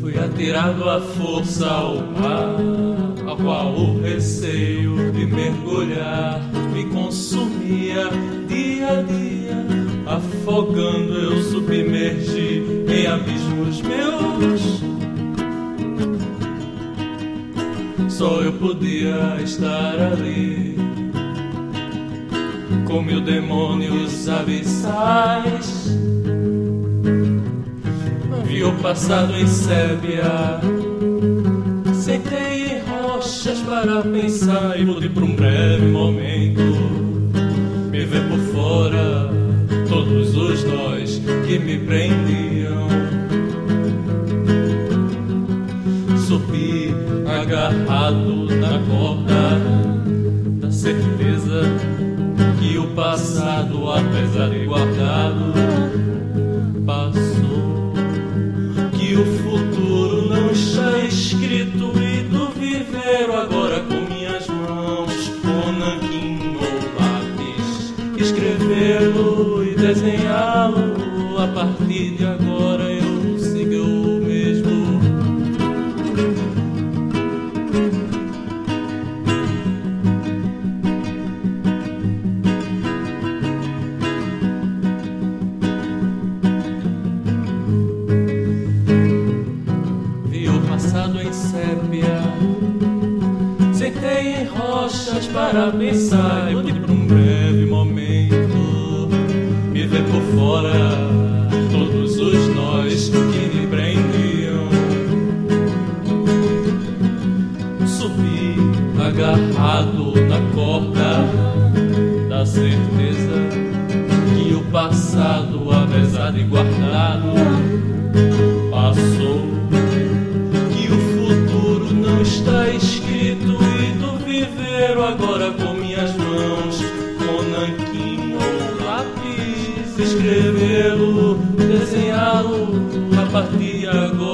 Fui atirado à força ao mar, ao qual o receio de mergulhar me consumia dia a dia, afogando eu submergi em abismos meus. Só eu podia estar ali com mil demônios abissais. Passado em sébia. Sentei em rochas para pensar e pude por um breve momento me ver por fora todos os nós que me prendiam. Subi agarrado na corda da certeza que o passado, apesar de guardado, escrevê-lo e desenhá-lo. A partir de agora eu sigo o mesmo. Vi o passado em sépia. Sentei em rochas para pensar agarrado na corda da certeza que o passado, apesar de guardado, passou. Que o futuro não está escrito e do viver agora com minhas mãos, com nanquim ou lápis, escrevê-lo, desenhá-lo. A partir de agora